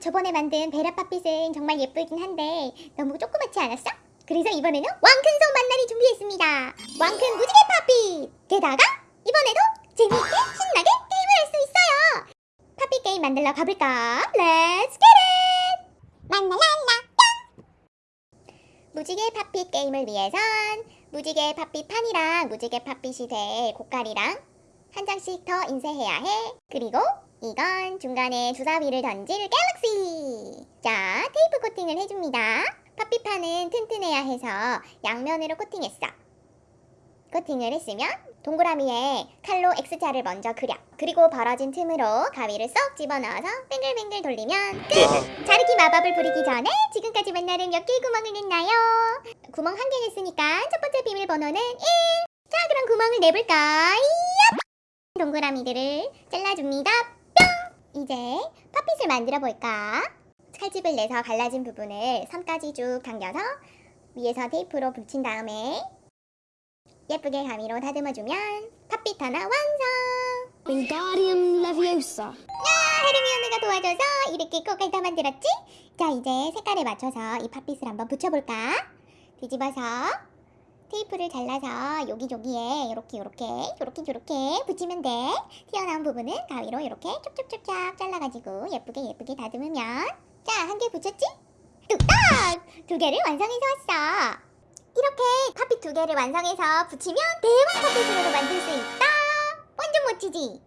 저번에 만든 베라 팥빛은 정말 예쁘긴 한데 너무 조그맣지 않았어? 그래서 이번에는 왕큰손 만날이 준비했습니다. 왕큰 무지개 팥빛! 게다가 이번에도 재미있게 신나게 게임을 할 수 있어요. 팥빛 게임 만들러 가볼까? Get it! 만날랄라 무지개 팥빛 게임을 위해선 무지개 팥빛 판이랑 무지개 팥빛이 될 고깔이랑 한 장씩 더 인쇄해야 해. 그리고 이건 중간에 주사위를 던질 갤럭시. 자, 테이프 코팅을 해줍니다. 팥빛판은 튼튼해야 해서 양면으로 코팅했어. 코팅을 했으면 동그라미에 칼로 X자를 먼저 그려. 그리고 벌어진 틈으로 가위를 쏙 집어넣어서 뱅글뱅글 돌리면 끝! 자르기 마법을 부리기 전에 지금까지 만나는 몇 개의 구멍을 냈나요? 구멍 한 개 냈으니까 첫 번째 비밀번호는 1! 자, 그럼 구멍을 내볼까? 이야! 동그라미들을 잘라줍니다. 뿅! 이제 팥빛을 만들어 볼까? 칼집을 내서 갈라진 부분을 선까지 쭉 당겨서 위에서 테이프로 붙인 다음에 예쁘게 가위로 다듬어주면 팥빛 하나 완성! Wingardium Leviosa. 야, 헤르미온느가 도와줘서 이렇게 꽃을 다 만들었지? 자, 이제 색깔에 맞춰서 이 팥빛을 한번 붙여볼까? 뒤집어서 테이프를 잘라서 여기저기에 이렇게 이렇게 요렇게 요렇게 붙이면 돼. 튀어나온 부분은 가위로 이렇게 촉촉촉촉 잘라가지고 예쁘게 예쁘게 다듬으면 자, 한 개 붙였지? 뚝딱! 두 개를 완성해서 왔어. 이렇게 팥빛 두 개를 완성해서 붙이면 대왕 팥빛으로 만들 수 있다. 완전 멋지지?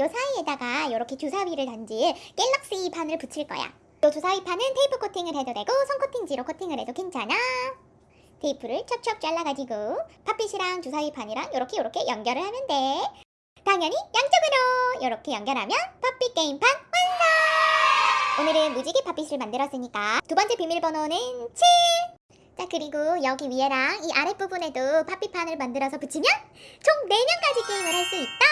요 사이에다가 이렇게 주사위를 던질 갤럭시 판을 붙일 거야. 요 주사위 판은 테이프 코팅을 해도 되고 손 코팅지로 코팅을 해도 괜찮아. 테이프를 척척 잘라가지고 팥빛이랑 주사위 판이랑 이렇게 이렇게 연결을 하면 돼. 당연히 양쪽으로 이렇게 연결하면 팥빛 게임판 완성! 오늘은 무지개 팥빛을 만들었으니까 두 번째 비밀번호는 7! 자 그리고 여기 위에랑 이 아랫부분에도 팥빛판을 만들어서 붙이면 총 4명까지 게임을 할 수 있다!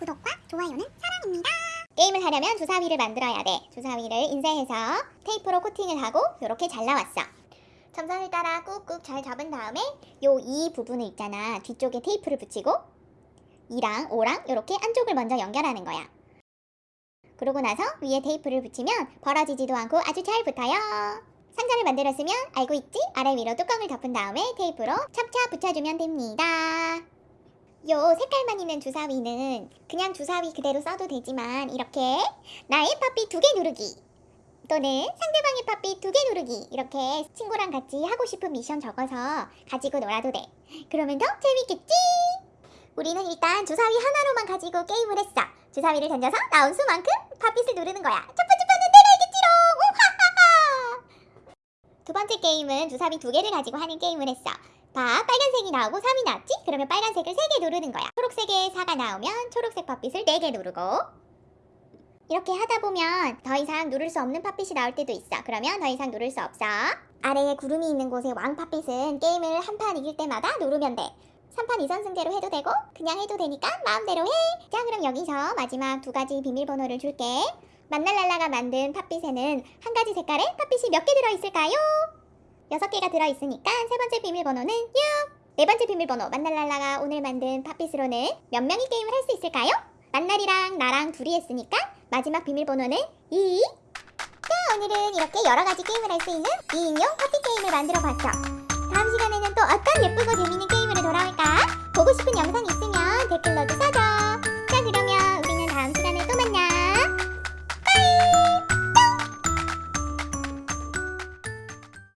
구독과 좋아요는 사랑입니다. 게임을 하려면 주사위를 만들어야 돼. 주사위를 인쇄해서 테이프로 코팅을 하고 이렇게 잘라왔어. 점선을 따라 꾹꾹 잘 잡은 다음에 요 이 부분을 있잖아. 뒤쪽에 테이프를 붙이고 이랑 오랑 이렇게 안쪽을 먼저 연결하는 거야. 그러고 나서 위에 테이프를 붙이면 벌어지지도 않고 아주 잘 붙어요. 상자를 만들었으면 알고 있지? 아래 위로 뚜껑을 덮은 다음에 테이프로 찹찹 붙여주면 됩니다. 요 색깔만 있는 주사위는 그냥 주사위 그대로 써도 되지만 이렇게 나의 팝비 두개 누르기 또는 상대방의 팝비 두 개 누르기 이렇게 친구랑 같이 하고 싶은 미션 적어서 가지고 놀아도 돼. 그러면 더 재밌겠지? 우리는 일단 주사위 하나로만 가지고 게임을 했어. 주사위를 던져서 나온 수만큼 팝빛을 누르는 거야. 첫 번째 판은! 우하하하! 두 번째 게임은 주사위 두 개를 가지고 하는 게임을 했어. 봐, 빨간색이 나오고 3이 나왔지? 그러면 빨간색을 3개 누르는 거야. 초록색에 4가 나오면 초록색 팥빛을 4개 누르고 이렇게 하다 보면 더 이상 누를 수 없는 팥빛이 나올 때도 있어. 그러면 더 이상 누를 수 없어. 아래에 구름이 있는 곳의 왕 팥빛은 게임을 한 판 이길 때마다 누르면 돼. 3판 2선승제로 해도 되고 그냥 해도 되니까 마음대로 해. 자 그럼 여기서 마지막 두 가지 비밀번호를 줄게. 만날랄라가 만든 팥빛에는 한 가지 색깔의 팥빛이 몇 개 들어있을까요? 여섯 개가 들어있으니까 세 번째 비밀번호는 6. 네 번째 비밀번호 만날랄라가 오늘 만든 팥빛으로는 몇 명이 게임을 할 수 있을까요? 만날이랑 나랑 둘이 했으니까 마지막 비밀번호는 2. 자 오늘은 이렇게 여러 가지 게임을 할 수 있는 2인용 파티 게임을 만들어 봤어. 다음 시간에는 또 어떤 예쁘고 재밌는 게임으로 돌아올까? 보고 싶은 영상 있으면 댓글로도 써줘.